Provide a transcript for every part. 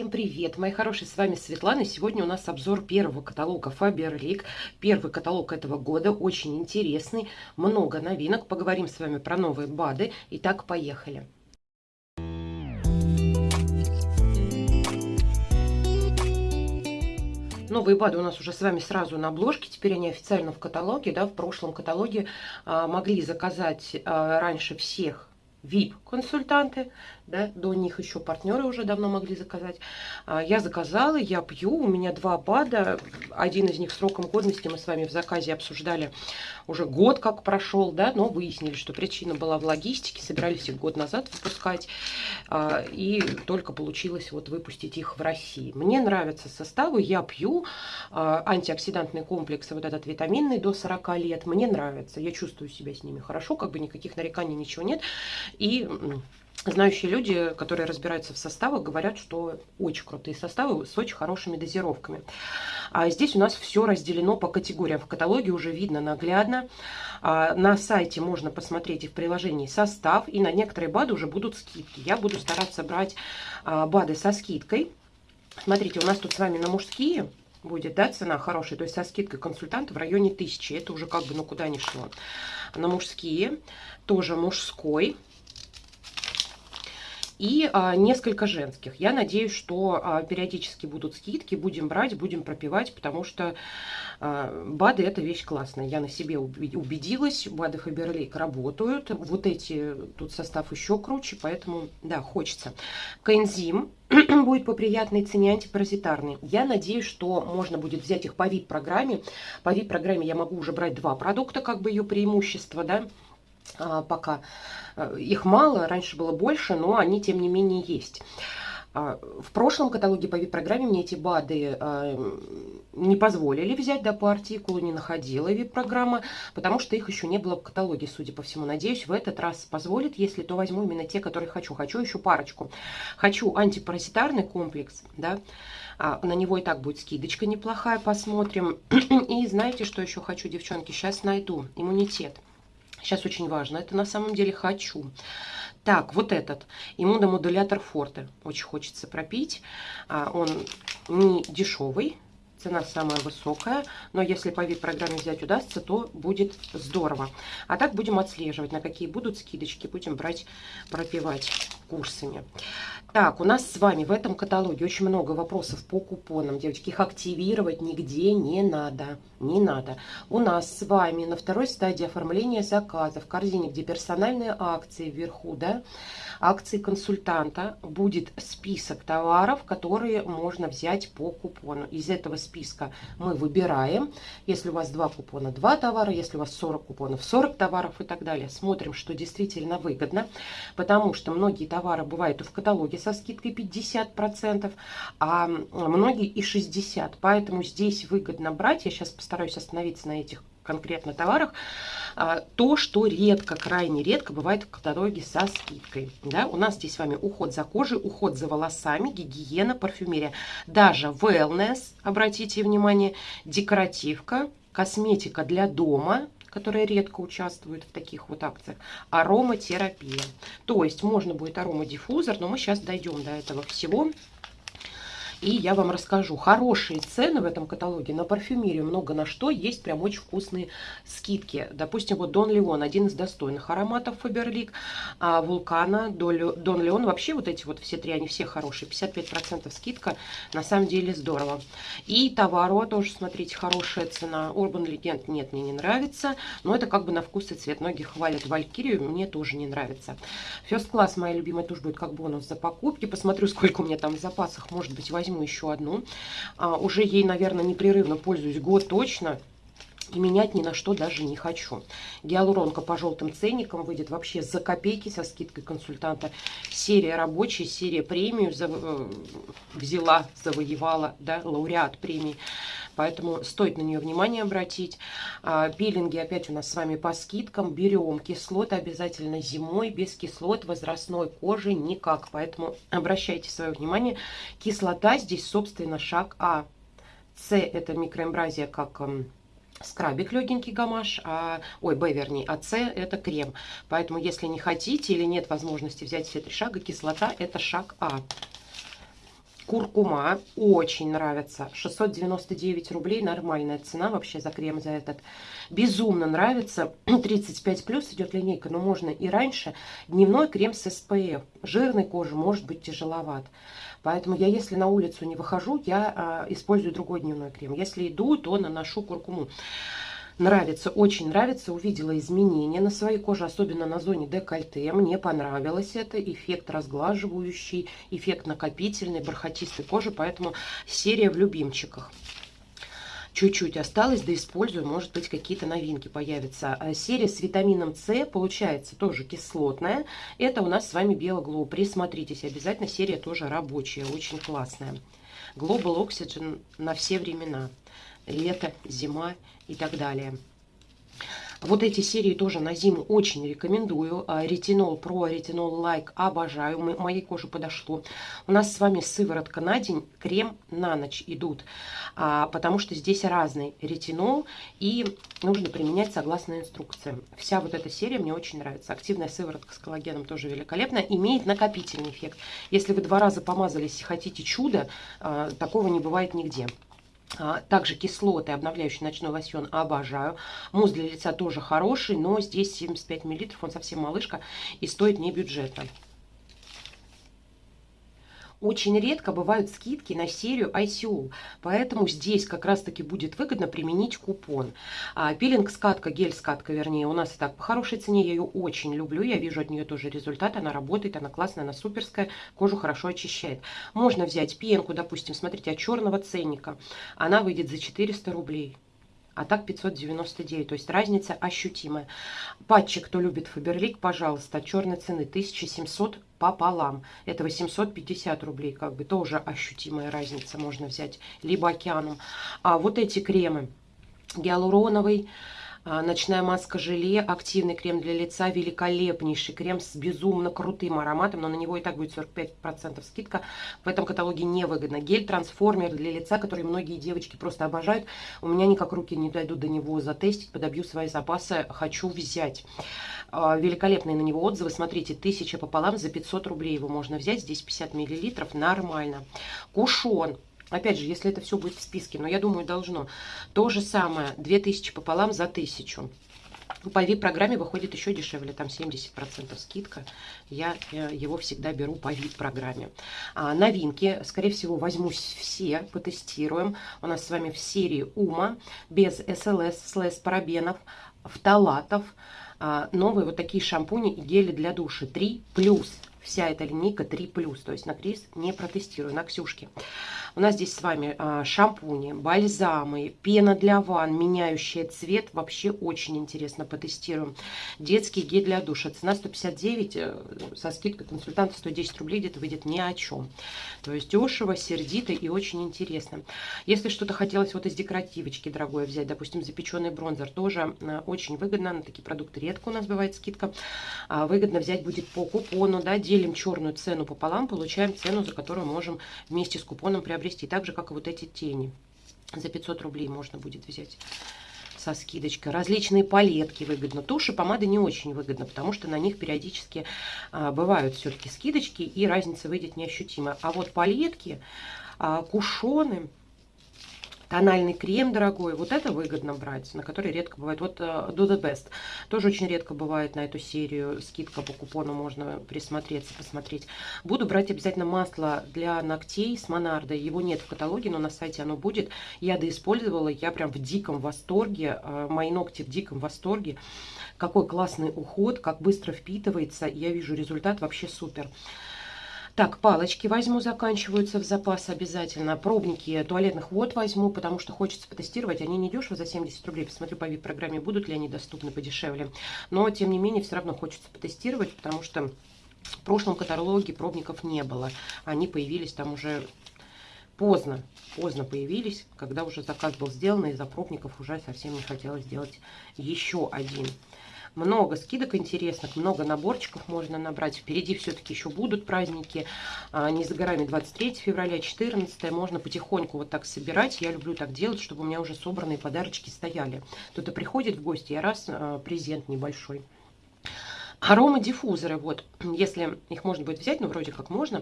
Всем привет, мои хорошие, с вами Светлана. Сегодня у нас обзор первого каталога Faberlic. Первый каталог этого года, очень интересный, много новинок. Поговорим с вами про новые БАДы. Итак, поехали. Новые БАДы у нас уже с вами сразу на обложке, теперь они официально в каталоге. Да, в прошлом каталоге а, могли заказать а, раньше всех VIP-консультанты, да, до них еще партнеры уже давно могли заказать. А, я заказала, я пью, у меня два БАДа, один из них сроком годности мы с вами в заказе обсуждали уже год как прошел, да, но выяснили, что причина была в логистике, собирались их год назад выпускать, а, и только получилось вот выпустить их в России. Мне нравятся составы, я пью а, антиоксидантные комплексы, вот этот витаминный до 40 лет, мне нравится, я чувствую себя с ними хорошо, как бы никаких нареканий, ничего нет, и знающие люди, которые разбираются в составах, говорят, что очень крутые составы с очень хорошими дозировками. А здесь у нас все разделено по категориям. В каталоге уже видно наглядно. А на сайте можно посмотреть и в приложении состав. И на некоторые БАДы уже будут скидки. Я буду стараться брать а, БАДы со скидкой. Смотрите, у нас тут с вами на мужские будет, да, цена хорошая, то есть со скидкой консультанта в районе 1000. Это уже как бы, ну, куда ни шло. На мужские тоже мужской и а, несколько женских. Я надеюсь, что а, периодически будут скидки, будем брать, будем пропивать, потому что а, БАДы это вещь классная. Я на себе убедилась, БАДы Фаберлейк работают. Вот эти, тут состав еще круче, поэтому, да, хочется. Коэнзим будет по приятной цене антипаразитарный. Я надеюсь, что можно будет взять их по VIP-программе. По VIP-программе я могу уже брать два продукта, как бы ее преимущество, да, пока э, их мало, раньше было больше, но они тем не менее есть. А, в прошлом каталоге по VIP-программе мне эти БАДы э, не позволили взять, да, по артикулу не находила VIP-программа, потому что их еще не было в каталоге, судя по всему. Надеюсь, в этот раз позволит, если то возьму именно те, которые хочу. Хочу еще парочку. Хочу антипаразитарный комплекс, да, а, на него и так будет скидочка неплохая, посмотрим. И знаете, что еще хочу, девчонки? Сейчас найду иммунитет. Сейчас очень важно. Это на самом деле хочу. Так, вот этот иммуномодулятор Форте. Очень хочется пропить. А, он не дешевый. Цена самая высокая, но если по вид-программе взять удастся, то будет здорово. А так будем отслеживать, на какие будут скидочки, будем брать, пропивать курсами. Так, у нас с вами в этом каталоге очень много вопросов по купонам. Девочки, их активировать нигде не надо. Не надо. У нас с вами на второй стадии оформления заказа в корзине, где персональные акции вверху, да, акции консультанта, будет список товаров, которые можно взять по купону. Из этого списка мы выбираем, если у вас два купона, два товара, если у вас 40 купонов, 40 товаров и так далее. Смотрим, что действительно выгодно, потому что многие товары бывают и в каталоге со скидкой 50%, а многие и 60%. Поэтому здесь выгодно брать. Я сейчас постараюсь остановиться на этих конкретно товарах, а, то, что редко, крайне редко бывает в каталоге со скидкой. Да? У нас здесь с вами уход за кожей, уход за волосами, гигиена, парфюмерия. Даже wellness, обратите внимание, декоративка, косметика для дома, которая редко участвует в таких вот акциях, ароматерапия. То есть можно будет аромадиффузор, но мы сейчас дойдем до этого всего. И я вам расскажу. Хорошие цены в этом каталоге на парфюмерию, много на что. Есть прям очень вкусные скидки. Допустим, вот Дон Леон, один из достойных ароматов Фаберлик. А Вулкана, Дон Леон, вообще вот эти вот все три, они все хорошие. 55% скидка, на самом деле здорово. И Товаро тоже, смотрите, хорошая цена. Urban Legend нет, мне не нравится. Но это как бы на вкус и цвет. Многие хвалят Валькирию, мне тоже не нравится. First Class, моя любимая, тоже будет как бонус за покупки. Посмотрю, сколько у меня там в запасах, может быть, возьму возьму еще одну. А, уже ей, наверное, непрерывно пользуюсь год точно. И менять ни на что даже не хочу. Гиалуронка по желтым ценникам выйдет вообще за копейки со скидкой консультанта. Серия рабочая, серия премию за, э, взяла, завоевала, да, лауреат премии. Поэтому стоит на нее внимание обратить. А, пилинги опять у нас с вами по скидкам. Берем кислоты обязательно зимой. Без кислот возрастной кожи никак. Поэтому обращайте свое внимание. Кислота здесь, собственно, шаг А. С это микроэмбразия как скрабик легенький гамаш, а, ой, Б вернее, а С это крем. Поэтому если не хотите или нет возможности взять все три шага, кислота это шаг А. Куркума очень нравится. 699 рублей, нормальная цена вообще за крем за этот. Безумно нравится. 35 плюс идет линейка, но можно и раньше. Дневной крем с SPF. Жирной кожи может быть тяжеловат. Поэтому я, если на улицу не выхожу, я а, использую другой дневной крем. Если иду, то наношу куркуму. Нравится, очень нравится. Увидела изменения на своей коже, особенно на зоне декольте. Мне понравилось это. Эффект разглаживающий, эффект накопительный, бархатистой кожи. Поэтому серия в любимчиках чуть-чуть осталось, да использую, может быть, какие-то новинки появятся. А серия с витамином С, получается, тоже кислотная. Это у нас с вами Белоглоу. Присмотритесь, обязательно серия тоже рабочая, очень классная. Global Oxygen на все времена лето, зима и так далее. Вот эти серии тоже на зиму очень рекомендую. А, ретинол Про, ретинол Лайк обожаю. Моей коже подошло. У нас с вами сыворотка на день, крем на ночь идут. А, потому что здесь разный ретинол и нужно применять согласно инструкциям. Вся вот эта серия мне очень нравится. Активная сыворотка с коллагеном тоже великолепная. Имеет накопительный эффект. Если вы два раза помазались и хотите чудо, а, такого не бывает нигде. А, также кислоты, обновляющий ночной лосьон, обожаю. Мусс для лица тоже хороший, но здесь 75 мл, он совсем малышка и стоит не бюджетно. Очень редко бывают скидки на серию ICO, поэтому здесь как раз-таки будет выгодно применить купон. А, пилинг-скатка, гель-скатка, вернее, у нас и так по хорошей цене, я ее очень люблю, я вижу от нее тоже результат, она работает, она классная, она суперская, кожу хорошо очищает. Можно взять пенку, допустим, смотрите, от черного ценника, она выйдет за 400 рублей а так 599, то есть разница ощутимая. Патчи, кто любит Фаберлик, пожалуйста, от черной цены 1700 пополам. Это 850 рублей, как бы тоже ощутимая разница можно взять, либо океаном. А вот эти кремы гиалуроновый, ночная маска желе, активный крем для лица, великолепнейший крем с безумно крутым ароматом, но на него и так будет 45% скидка. В этом каталоге невыгодно. Гель-трансформер для лица, который многие девочки просто обожают. У меня никак руки не дойдут до него затестить, подобью свои запасы, хочу взять. А, великолепные на него отзывы. Смотрите, тысяча пополам за 500 рублей его можно взять. Здесь 50 миллилитров, нормально. Кушон Опять же, если это все будет в списке, но я думаю, должно. То же самое, 2000 пополам за 1000. По VIP-программе выходит еще дешевле, там 70% скидка. Я э, его всегда беру по VIP-программе. А, новинки, скорее всего, возьмусь все, потестируем. У нас с вами в серии УМА, без СЛС, слэс парабенов, фталатов. А, новые вот такие шампуни и гели для души. 3 плюс. Вся эта линейка 3 плюс. То есть на Крис не протестирую, на Ксюшке. У нас здесь с вами а, шампуни, бальзамы, пена для ванн, меняющая цвет. Вообще очень интересно, потестируем. Детский гель для душа. Цена 159, э, со скидкой консультанта 110 рублей где-то выйдет ни о чем. То есть дешево, сердито и очень интересно. Если что-то хотелось вот из декоративочки дорогое взять, допустим, запеченный бронзер, тоже э, очень выгодно. На такие продукты редко у нас бывает скидка. А, выгодно взять будет по купону, да, делим черную цену пополам, получаем цену, за которую можем вместе с купоном приобрести приобрести. Так же, как и вот эти тени. За 500 рублей можно будет взять со скидочкой. Различные палетки выгодно. Туши, помады не очень выгодно, потому что на них периодически а, бывают все-таки скидочки, и разница выйдет неощутимо. А вот палетки, а, кушоны, Тональный крем дорогой, вот это выгодно брать, на который редко бывает. Вот uh, Do The Best, тоже очень редко бывает на эту серию, скидка по купону, можно присмотреться, посмотреть. Буду брать обязательно масло для ногтей с Монардо, его нет в каталоге, но на сайте оно будет. Я доиспользовала, я прям в диком восторге, uh, мои ногти в диком восторге. Какой классный уход, как быстро впитывается, я вижу результат вообще супер. Так, палочки возьму, заканчиваются в запас обязательно. Пробники туалетных вод возьму, потому что хочется потестировать. Они не дешево за 70 рублей. Посмотрю по VIP-программе, будут ли они доступны подешевле. Но, тем не менее, все равно хочется потестировать, потому что в прошлом каталоге пробников не было. Они появились там уже поздно, поздно появились, когда уже заказ был сделан, и за пробников уже совсем не хотелось сделать еще один. Много скидок интересных, много наборчиков можно набрать. Впереди все-таки еще будут праздники. А, не за горами 23 февраля, 14. Можно потихоньку вот так собирать. Я люблю так делать, чтобы у меня уже собранные подарочки стояли. Кто-то приходит в гости, я раз а, презент небольшой. Арома диффузоры, вот, если их можно будет взять, ну, вроде как можно,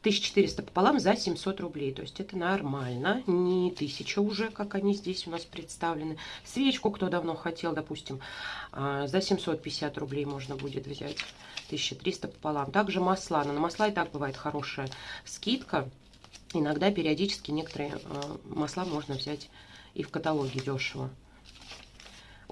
1400 пополам за 700 рублей. То есть это нормально, не 1000 уже, как они здесь у нас представлены. Свечку, кто давно хотел, допустим, а, за 750 рублей можно будет взять. 1300 пополам. Также масла. Но на масла и так бывает хорошая скидка. Иногда периодически некоторые а, масла можно взять и в каталоге дешево.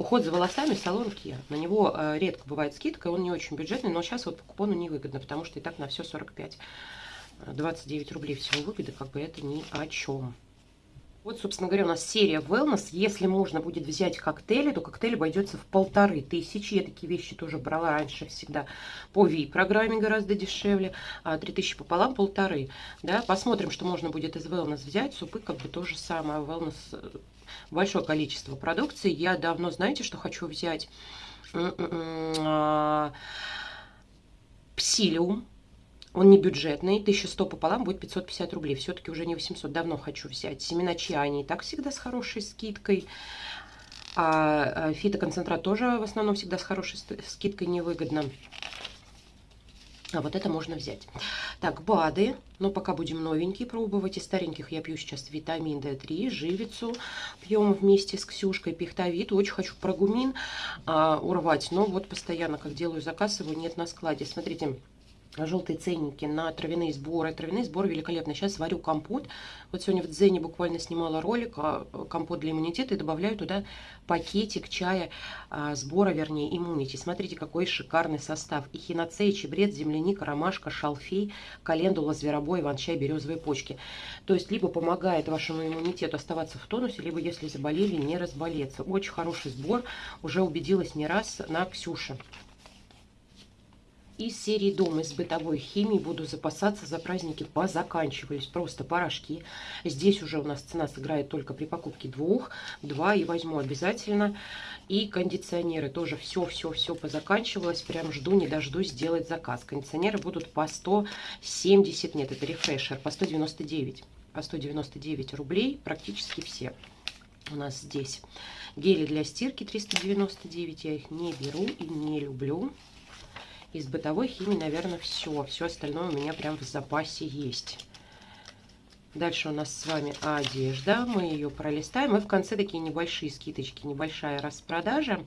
Уход за волосами салон Kia. На него э, редко бывает скидка, он не очень бюджетный, но сейчас вот по купону невыгодно, потому что и так на все 45. 29 рублей всего выгоды, как бы это ни о чем. Вот, собственно говоря, у нас серия Wellness. Если можно будет взять коктейли, то коктейль обойдется в полторы тысячи. Я такие вещи тоже брала раньше всегда по V-программе гораздо дешевле. А 3000 пополам полторы. Да? Посмотрим, что можно будет из Wellness взять. Супы как бы то же самое. Wellness э, большое количество продукции. Я давно, знаете, что хочу взять? А, псилиум. Он не бюджетный, 1100 пополам будет 550 рублей. Все-таки уже не 800, давно хочу взять. Семена чиа, они и так всегда с хорошей скидкой. А, а фитоконцентрат тоже в основном всегда с хорошей скидкой невыгодно. А вот это можно взять. Так, БАДы. Но пока будем новенькие пробовать. Из стареньких я пью сейчас витамин D3, живицу. Пьем вместе с Ксюшкой пихтовит. Очень хочу прогумин а, урвать. Но вот постоянно, как делаю заказ, его нет на складе. Смотрите, желтые ценники на травяные сборы. Травяные сборы великолепные. Сейчас варю компот. Вот сегодня в Дзене буквально снимала ролик а, компот для иммунитета и добавляю туда пакетик чая а, сбора, вернее, иммунити. Смотрите, какой шикарный состав. Эхиноцея, чебрец, земляника, ромашка, шалфей, календула, зверобой, иван-чай, березовые почки. То есть, либо помогает вашему иммунитету оставаться в тонусе, либо, если заболели, не разболеться. Очень хороший сбор. Уже убедилась не раз на Ксюше из серии «Дом» из бытовой химии буду запасаться за праздники позаканчивались. Просто порошки. Здесь уже у нас цена сыграет только при покупке двух. Два и возьму обязательно. И кондиционеры тоже все-все-все позаканчивалось. Прям жду, не дождусь сделать заказ. Кондиционеры будут по 170, нет, это рефрешер, по 199. По 199 рублей практически все у нас здесь. Гели для стирки 399, я их не беру и не люблю. Из бытовой химии, наверное, все. Все остальное у меня прям в запасе есть. Дальше у нас с вами одежда. Мы ее пролистаем. И в конце такие небольшие скидочки, небольшая распродажа.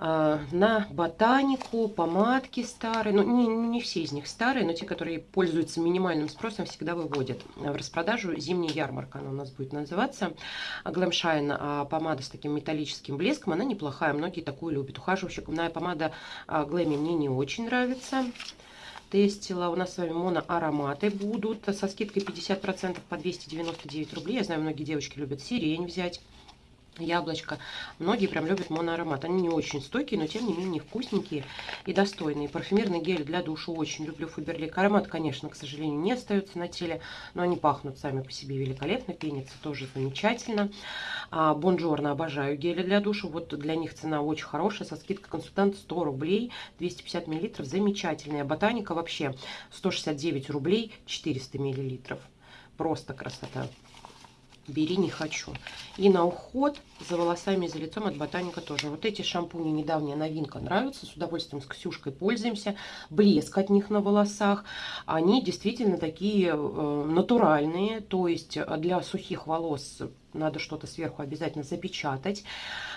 А, на ботанику, помадки старые. Ну, не, не все из них старые, но те, которые пользуются минимальным спросом, всегда выводят в распродажу. Зимняя ярмарка она у нас будет называться. Глэмшайн а, помада с таким металлическим блеском, она неплохая, многие такую любят. Ухаживающая помада Глэми мне не очень нравится тестила. У нас с вами моноароматы будут со скидкой 50% по 299 рублей. Я знаю, многие девочки любят сирень взять яблочко. Многие прям любят моноаромат. Они не очень стойкие, но тем не менее вкусненькие и достойные. Парфюмерный гель для душа очень люблю Фаберлик. Аромат, конечно, к сожалению, не остается на теле, но они пахнут сами по себе великолепно. Пенится тоже замечательно. А, Бонжорно обожаю гели для душа. Вот для них цена очень хорошая. Со скидкой консультант 100 рублей, 250 миллилитров. Замечательная. Ботаника вообще 169 рублей, 400 миллилитров. Просто красота бери не хочу. И на уход за волосами и за лицом от Ботаника тоже. Вот эти шампуни, недавняя новинка, нравятся. С удовольствием с Ксюшкой пользуемся. Блеск от них на волосах. Они действительно такие э, натуральные. То есть для сухих волос надо что-то сверху обязательно запечатать.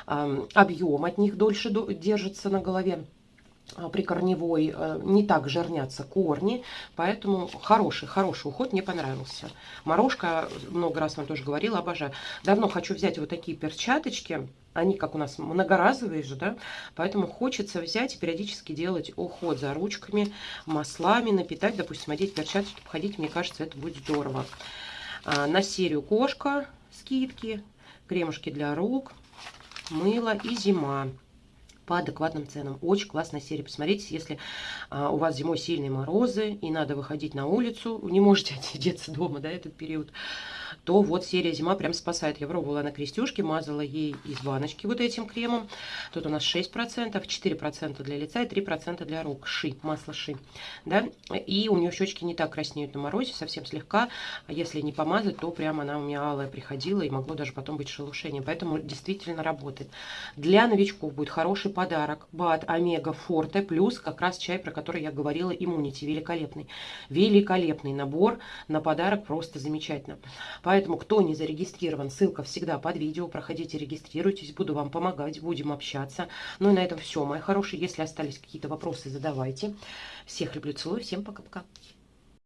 Э, объем от них дольше держится на голове. А, прикорневой э, не так жирнятся корни, поэтому хороший, хороший уход мне понравился. Морожка, много раз вам тоже говорила, обожаю. Давно хочу взять вот такие перчаточки, они как у нас многоразовые же, да, поэтому хочется взять и периодически делать уход за ручками, маслами, напитать, допустим, одеть перчаточки, походить, мне кажется, это будет здорово. А, на серию кошка скидки, кремушки для рук, мыло и зима по адекватным ценам. Очень классная серия. Посмотрите, если а, у вас зимой сильные морозы и надо выходить на улицу, не можете отсидеться дома, да, этот период, то вот серия «Зима» прям спасает. Я пробовала на крестюшке, мазала ей из баночки вот этим кремом. Тут у нас 6%, 4% для лица и 3% для рук. Ши, масло ши. Да? И у нее щечки не так краснеют на морозе, совсем слегка. А если не помазать, то прям она у меня алая приходила и могло даже потом быть шелушение. Поэтому действительно работает. Для новичков будет хороший подарок. БАД Омега Форте плюс как раз чай, про который я говорила, иммунити. Великолепный. Великолепный набор на подарок, просто замечательно. Поэтому, кто не зарегистрирован, ссылка всегда под видео. Проходите, регистрируйтесь, буду вам помогать, будем общаться. Ну и на этом все, мои хорошие. Если остались какие-то вопросы, задавайте. Всех люблю, целую, всем пока-пока.